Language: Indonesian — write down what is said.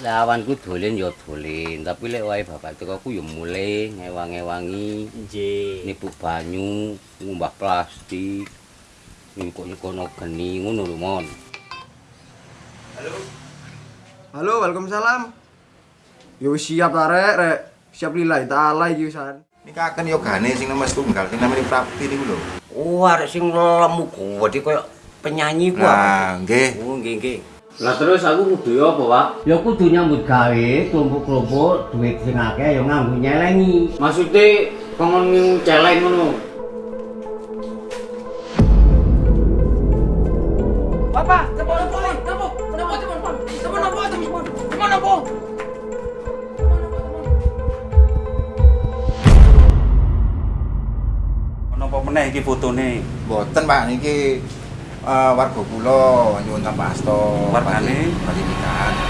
Lawanku dolen ya dolen, tapi lek wae bapak teko ku ya mulai ngewang-ewangi, Nggih. nipuk banyu, ngumbah plastik, nyukuk-nyukono geni ngono lho, Mon. Halo, Waalaikumsalam. Yo siap ta rek, rek. Siap lillahi taala iki wisan. Nikaken yogane sing nomor tunggal sing namanya Prapti niku lho. Oh, arek sing lemu gede koyo penyanyi ku? Nah, nggih. Oh, nggih nggih. Lah terus aku kudu apa, Pak? Ya kudu nyambut gawe, kelompok-kelompok duit sing akeh ya nganggo nyelengi. Maksudnya, pengen ngimu celeng ngono. Bapak, cepol poli, cepol, cepol, cepol poli. Cepol napa, cepol. Cepol napa? Cepol napa, apa meneh iki fotone? Mboten, Pak, niki uh, warga kula nyuwun sampasta wargane? berarti